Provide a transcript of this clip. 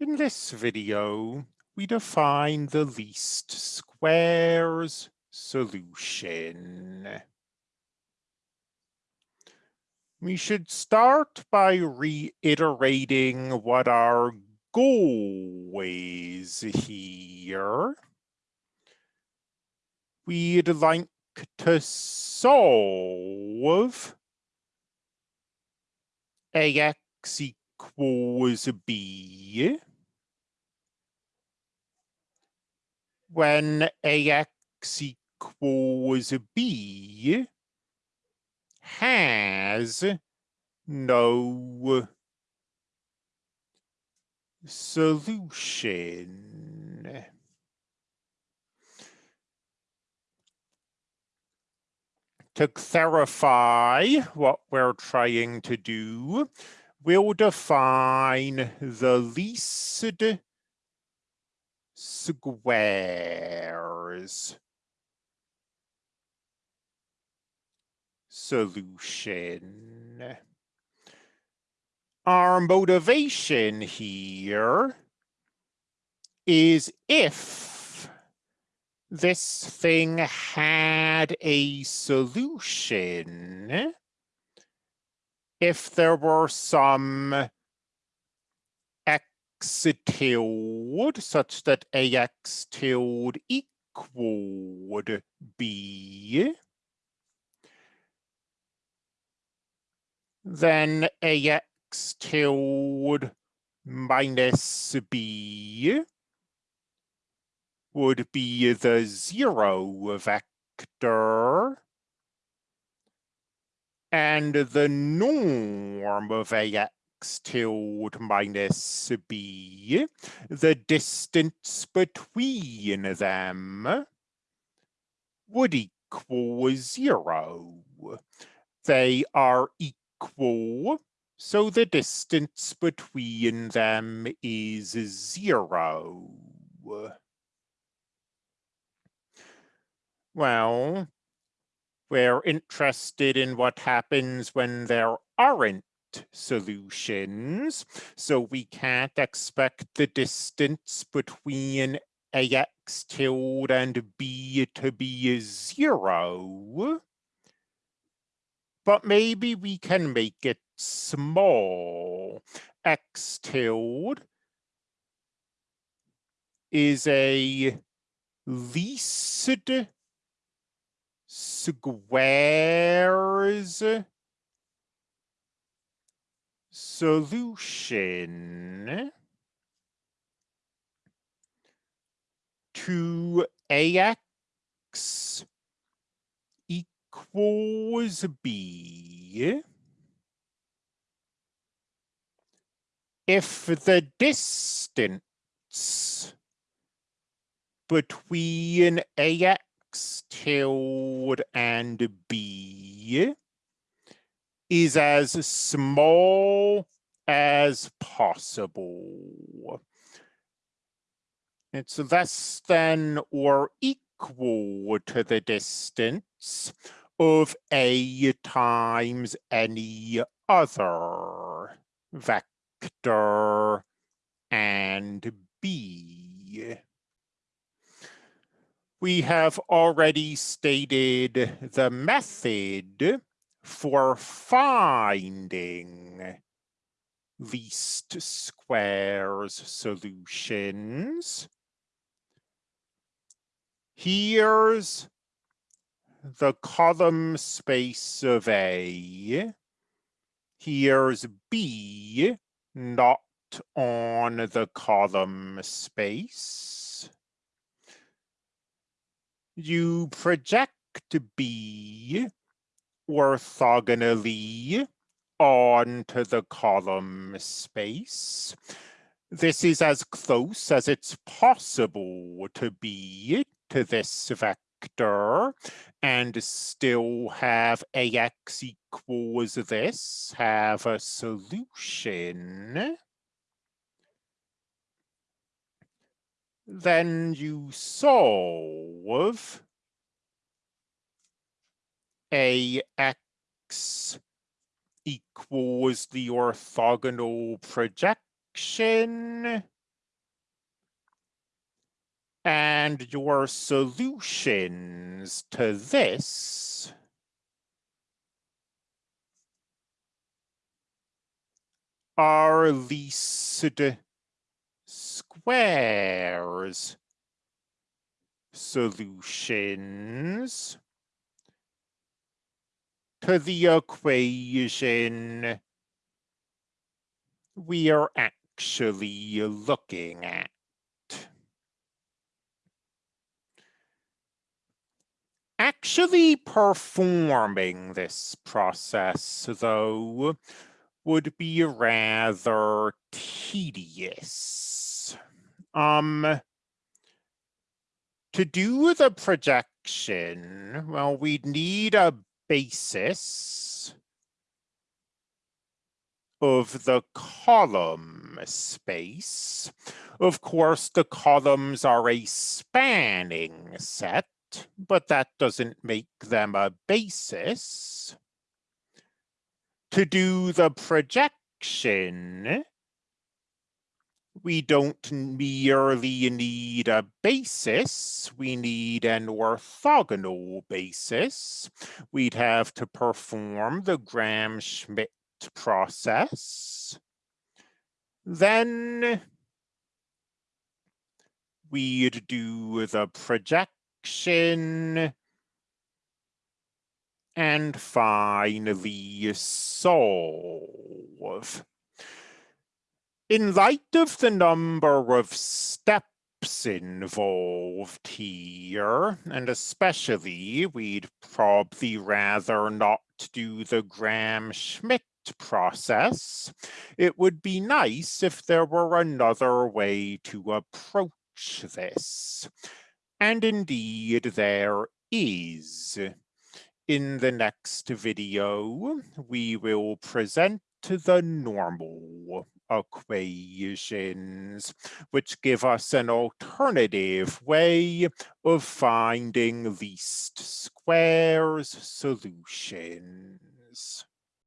In this video, we define the least squares solution. We should start by reiterating what our goal is here. We'd like to solve ax equals b when ax equals b has no solution. To clarify what we're trying to do, we'll define the least squares solution. Our motivation here is if this thing had a solution, if there were some x tilde such that ax tilde equaled b, then ax tilde minus b would be the zero vector and the norm of ax tilde minus b, the distance between them would equal zero. They are equal, so the distance between them is zero. Well, we're interested in what happens when there aren't solutions. So we can't expect the distance between ax tilde and b to be zero. But maybe we can make it small. x tilde is a least squares solution to ax equals b. If the distance between ax tilde and b is as small as possible. It's less than or equal to the distance of A times any other vector and B. We have already stated the method for finding least squares solutions. Here's the column space of A. Here's B not on the column space. You project B orthogonally onto the column space. This is as close as it's possible to be to this vector and still have ax equals this, have a solution. Then you solve ax equals the orthogonal projection And your solutions to this are least squares solutions to the equation we are actually looking at. Actually performing this process, though, would be rather tedious. Um, to do the projection, well, we'd need a basis of the column space. Of course, the columns are a spanning set, but that doesn't make them a basis. To do the projection, we don't merely need a basis, we need an orthogonal basis. We'd have to perform the Gram-Schmidt process. Then we'd do the projection and finally solve. In light of the number of steps involved here, and especially we'd probably rather not do the Gram-Schmidt process, it would be nice if there were another way to approach this. And indeed there is. In the next video, we will present the normal equations, which give us an alternative way of finding least squares solutions.